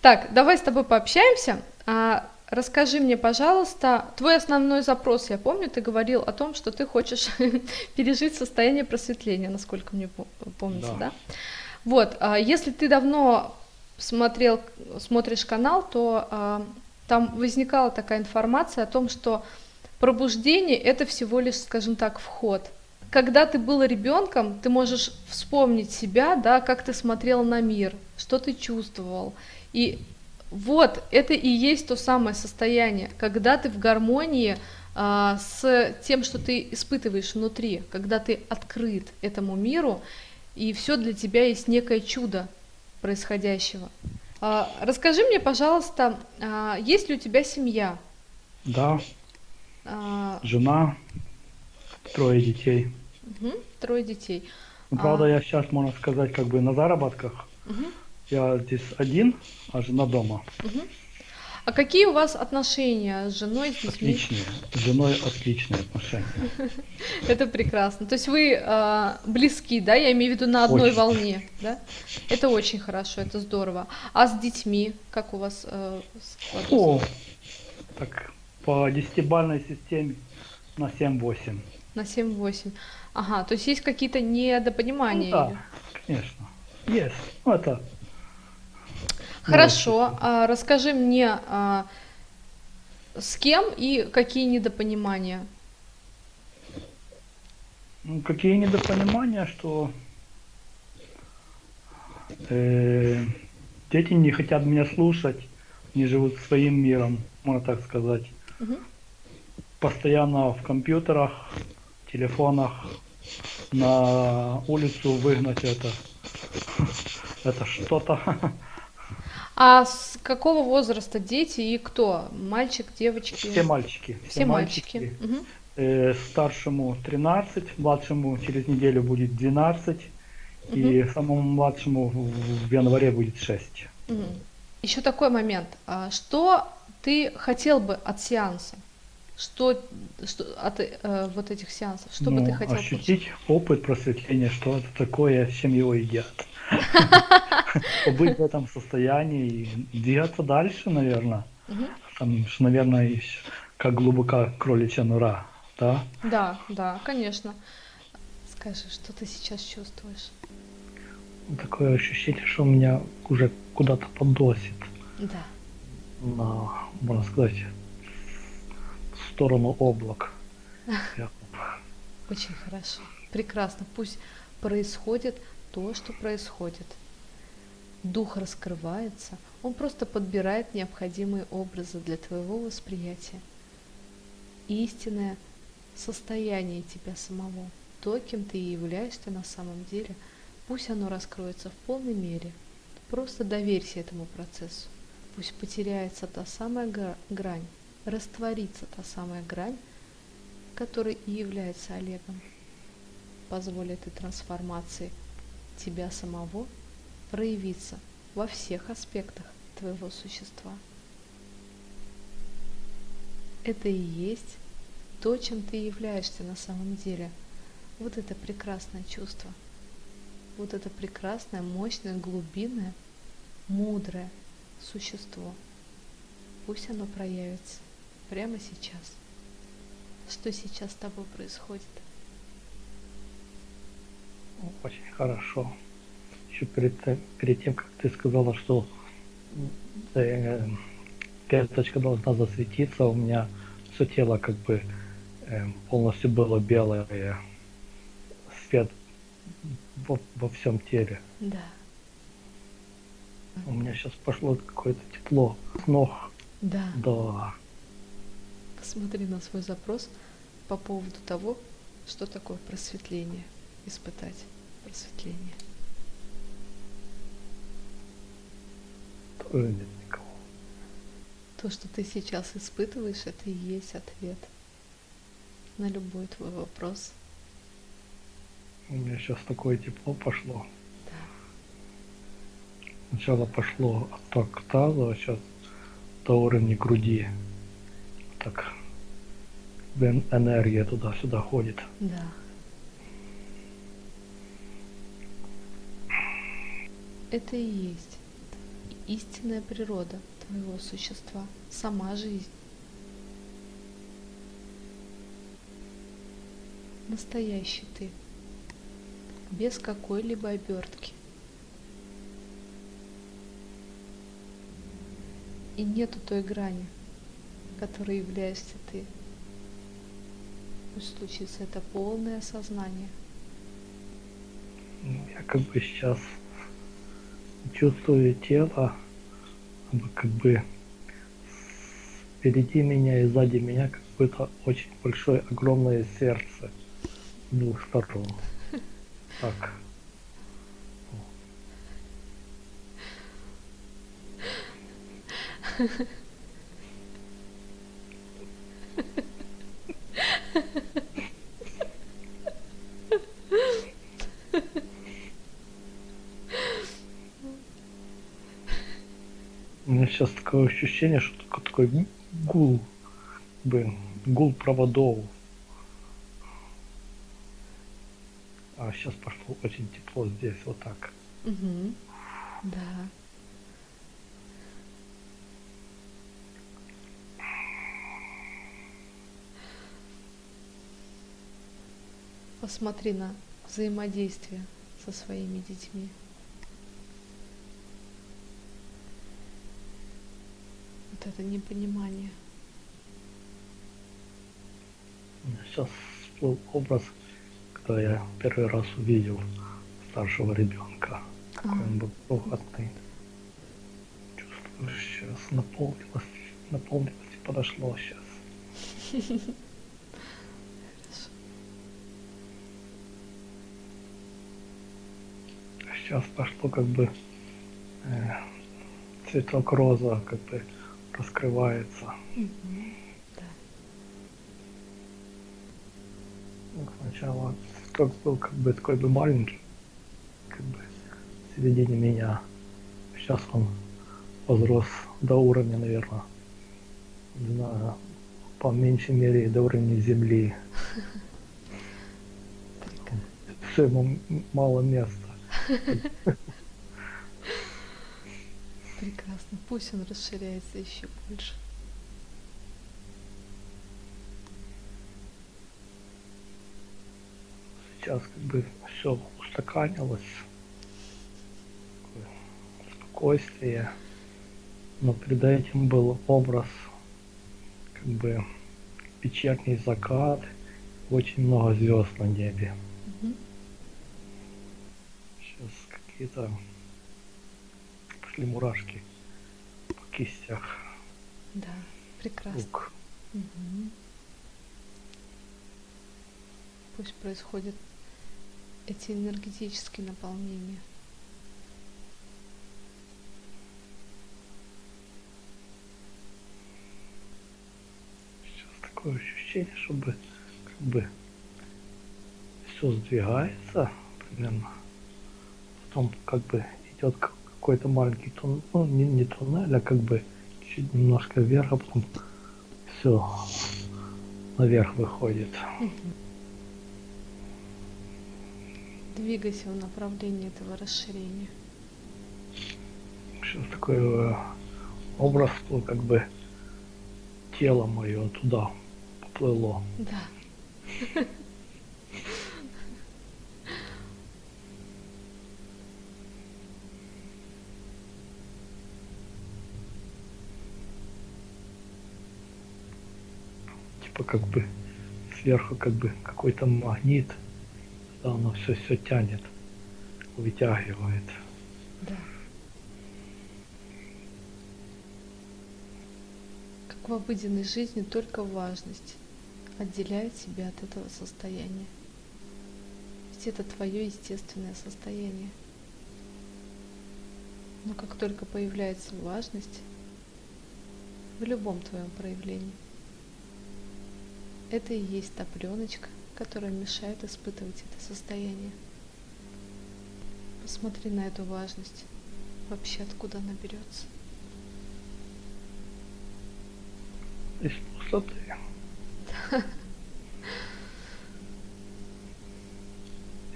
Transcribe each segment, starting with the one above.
Так, давай с тобой пообщаемся. А, расскажи мне, пожалуйста, твой основной запрос, я помню, ты говорил о том, что ты хочешь пережить состояние просветления, насколько мне помнится, да? да? Вот, а, если ты давно смотрел, смотришь канал, то а, там возникала такая информация о том, что пробуждение это всего лишь, скажем так, вход. Когда ты был ребенком, ты можешь вспомнить себя, да, как ты смотрел на мир, что ты чувствовал, и вот это и есть то самое состояние, когда ты в гармонии а, с тем, что ты испытываешь внутри, когда ты открыт этому миру, и все для тебя есть некое чудо происходящего. А, расскажи мне, пожалуйста, а, есть ли у тебя семья? Да. А... Жена, трое детей. Угу, трое детей. Ну, правда, а... я сейчас, можно сказать, как бы на заработках. Угу. Я здесь один, а жена дома. Угу. А какие у вас отношения с женой, с детьми? Отличные. С женой отличные отношения. Это прекрасно. То есть вы э, близки, да? Я имею в виду на одной очень. волне, да? Это очень хорошо, это здорово. А с детьми как у вас э, О, так по десятибальной системе на 7-8. На 7-8. Ага, то есть есть какие-то недопонимания? Ну, да, конечно. Есть. Ну, это Хорошо, а, расскажи мне, а, с кем и какие недопонимания? Ну, какие недопонимания, что э, дети не хотят меня слушать, не живут своим миром, можно так сказать. Угу. Постоянно в компьютерах, телефонах, на улицу выгнать это, это что-то. А с какого возраста дети и кто? Мальчик, девочки? Все мальчики. Все, все мальчики. мальчики. Угу. Э, старшему 13, младшему через неделю будет 12, угу. и самому младшему в январе будет 6. Угу. Еще такой момент. А что ты хотел бы от сеанса? Что, что от э, вот этих сеансов? Что ну, бы ты хотел ощутить получить? опыт просветления, что это такое, чем его едят. Побыть в этом состоянии и двигаться дальше, наверное. Там, наверное, как глубока кроличья нора, да? Да, да, конечно. Скажи, что ты сейчас чувствуешь? Такое ощущение, что меня уже куда-то подносит. Да. На, можно сказать, сторону облак. Очень хорошо. Прекрасно. Пусть происходит то, что происходит. Дух раскрывается, он просто подбирает необходимые образы для твоего восприятия. Истинное состояние тебя самого, то, кем ты и являешься на самом деле, пусть оно раскроется в полной мере. Просто доверься этому процессу. Пусть потеряется та самая грань, растворится та самая грань, которая и является Олегом. Позволь этой трансформации тебя самого проявиться во всех аспектах твоего существа. Это и есть то, чем ты являешься на самом деле. Вот это прекрасное чувство. Вот это прекрасное, мощное, глубинное, мудрое существо. Пусть оно проявится прямо сейчас. Что сейчас с тобой происходит? Очень хорошо. Еще перед, перед тем, как ты сказала, что э, карточка должна засветиться, у меня все тело как бы э, полностью было белое, свет во, во всем теле. Да. У меня сейчас пошло какое-то тепло с ног. Да. Да. Посмотри на свой запрос по поводу того, что такое просветление испытать просветление. Тоже нет никого. То, что ты сейчас испытываешь, это и есть ответ на любой твой вопрос. У меня сейчас такое тепло пошло. Да. Сначала пошло отток таза, а сейчас до уровня груди. Так энергия туда-сюда ходит. Да. это и есть истинная природа твоего существа, сама жизнь. Настоящий ты, без какой-либо обертки. И нету той грани, которой являешься ты. Пусть случится это полное осознание. Ну, я как бы сейчас чувствую тело, как бы впереди меня и сзади меня как будто очень большое, огромное сердце с двух сторон. Так. У меня сейчас такое ощущение, что такой гул, блин, гул проводов. А сейчас пошло очень тепло здесь, вот так. Угу. Да. Посмотри на взаимодействие со своими детьми. Вот это непонимание. Сейчас всплыл образ, когда я первый раз увидел старшего ребенка. Какой он был крохотный. Чувствую, сейчас наполнилось, наполнилось и подошло сейчас. сейчас пошло как бы э, цветок роза как бы раскрывается. Мгм. Да. Ну, Сначала цветок был как бы такой бы маленький, как бы в середине меня. Сейчас он возрос до уровня, наверное, не знаю, по меньшей мере до уровня земли. Все ему мало места. Прекрасно. Пусть он расширяется еще больше. Сейчас как бы все устаканилось. Спокойствие. Но перед этим был образ как бы вечерний закат, очень много звезд на небе. Мгм. Сейчас какие-то пошли мурашки по кистях Да, прекрасно. рук. Мгм. Пусть происходят эти энергетические наполнения. Сейчас такое ощущение, чтобы как бы все сдвигается примерно. Потом как бы идет какой-то маленький туннель, ну не, не туннель, а как бы чуть немножко вверх, а потом все наверх выходит. Двигайся в направлении этого расширения. Сейчас такой э, образ, ну, как бы тело мое туда поплыло. Да. Типа как бы сверху как бы какой-то магнит, да, оно все все тянет, вытягивает. Да. Как в обыденной жизни только важность отделяет тебя от этого состояния. Ведь это твое естественное состояние. Но как только появляется важность в любом твоем проявлении, это и есть та пленочка, которая мешает испытывать это состояние. Посмотри на эту важность. Вообще откуда она берется. Из пустоты.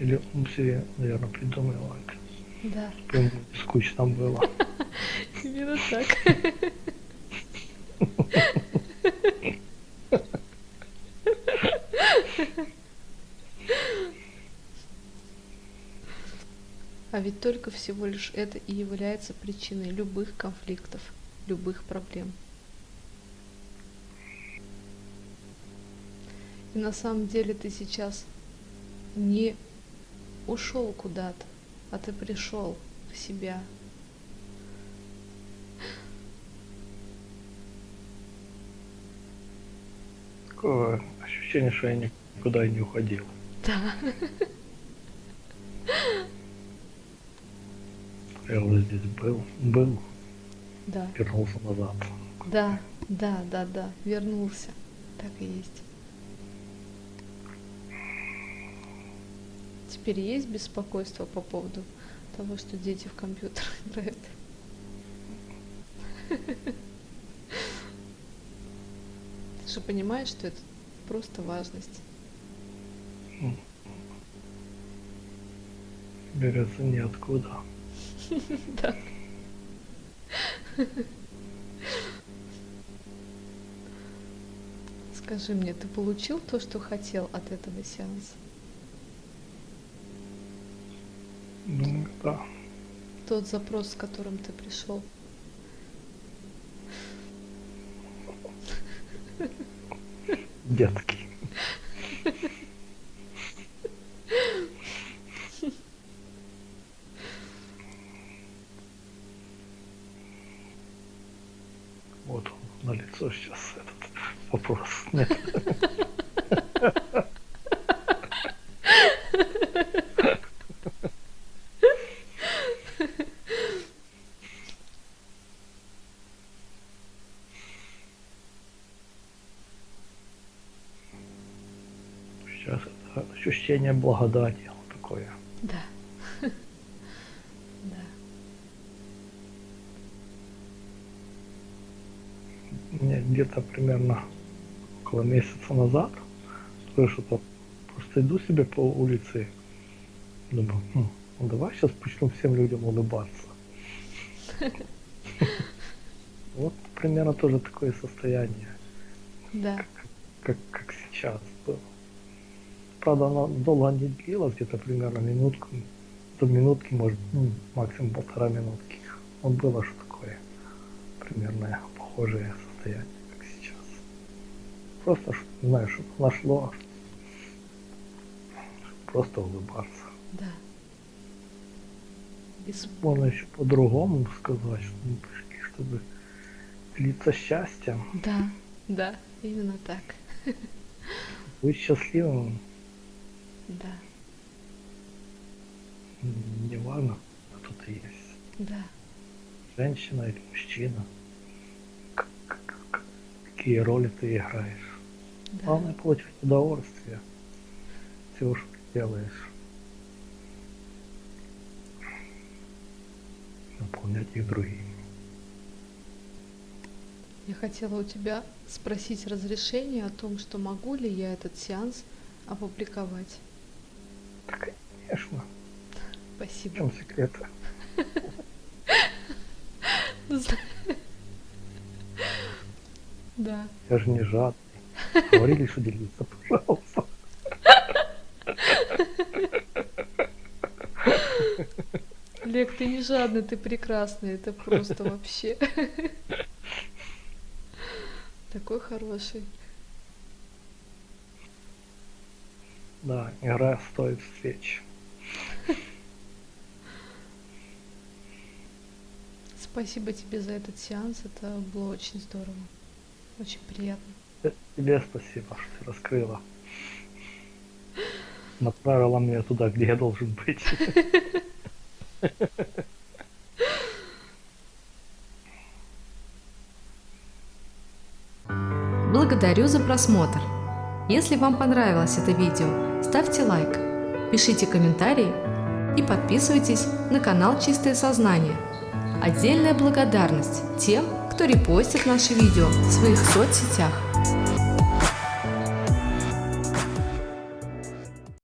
Или он себе, наверное, придумал. Да. Прям скучно было. Именно так. А ведь только всего лишь это и является причиной любых конфликтов, любых проблем. И на самом деле ты сейчас не ушел куда-то, а ты пришел в себя. Такое ощущение, что я никуда и не уходил. Да. Я вот здесь был, был, Да. вернулся назад. Да, да, да, да, вернулся. Так и есть. Теперь есть беспокойство по поводу того, что дети в компьютер играют? Ты же понимаешь, что это просто важность. Берется ниоткуда. Да. Скажи мне, ты получил то, что хотел от этого сеанса? Ну, да. Тот запрос, с которым ты пришел? Детский. Вот он на лицо сейчас этот вопрос. Нет. Сейчас это ощущение благодати вот такое. Да. Да. Мне где-то примерно около месяца назад что-то просто иду себе по улице, думаю, «Хм, ну давай сейчас начну всем людям улыбаться. Вот примерно тоже такое состояние, Да. как, как сейчас было. Правда, оно долго не длилось, где-то примерно минутку, до минутки, может, ну, максимум полтора минутки. Вот было что такое примерно похожее состояние, как сейчас. Просто, ш- не знаю, что нашло, просто улыбаться. Да. Без... Можно еще по-другому сказать, что мы пришли, чтобы делиться счастьем, Да, да, именно так. быть счастливым, Да, неважно, кто ты есть, да, женщина или мужчина, как- как- как- какие роли ты играешь. да. Главное получать удовольствие всего, что ты делаешь. Наполнять их другими. Я хотела у тебя спросить разрешение о том, что могу ли я этот сеанс опубликовать. Так, конечно, в Спасибо. чем секрет? Да. Я же не жадный. Говорили, что делиться, пожалуйста. Олег, ты не жадный, ты прекрасный. Это просто вообще. Такой хороший. Да, игра стоит свеч. Спасибо тебе за этот сеанс. Это было очень здорово. Очень приятно. Э, Тебе спасибо, что ты раскрыла. Направила меня туда, где я должен быть. Благодарю за просмотр. Если вам понравилось это видео, ставьте лайк, пишите комментарии и подписывайтесь на канал Чистое Сознание. Отдельная благодарность тем, кто репостит наши видео в своих соцсетях.